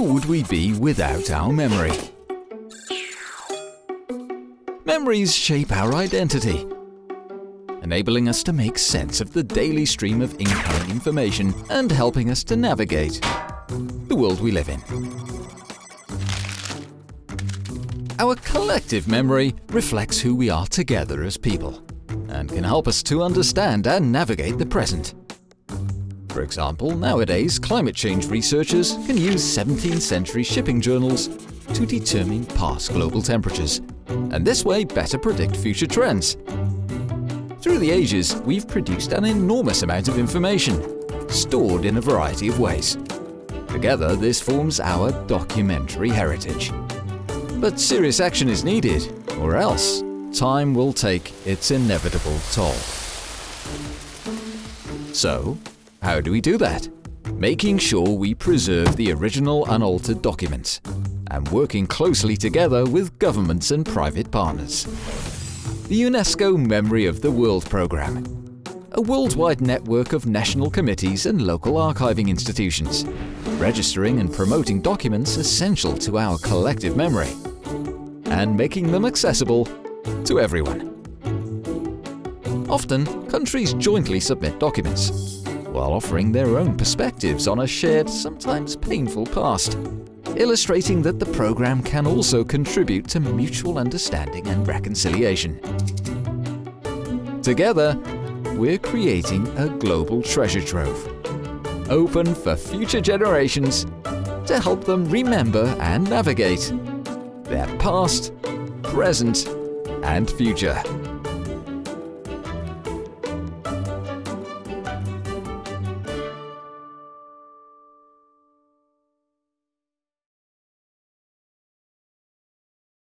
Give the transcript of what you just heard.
Who would we be without our memory? Memories shape our identity, enabling us to make sense of the daily stream of incoming information and helping us to navigate the world we live in. Our collective memory reflects who we are together as people and can help us to understand and navigate the present. For example, nowadays climate change researchers can use 17th century shipping journals to determine past global temperatures, and this way better predict future trends. Through the ages, we've produced an enormous amount of information, stored in a variety of ways. Together, this forms our documentary heritage. But serious action is needed, or else time will take its inevitable toll. So, how do we do that? Making sure we preserve the original unaltered documents and working closely together with governments and private partners. The UNESCO Memory of the World Programme a worldwide network of national committees and local archiving institutions, registering and promoting documents essential to our collective memory, and making them accessible to everyone. Often, countries jointly submit documents, while offering their own perspectives on a shared, sometimes painful past, illustrating that the program can also contribute to mutual understanding and reconciliation. Together, we're creating a global treasure trove, open for future generations to help them remember and navigate their past, present, and future.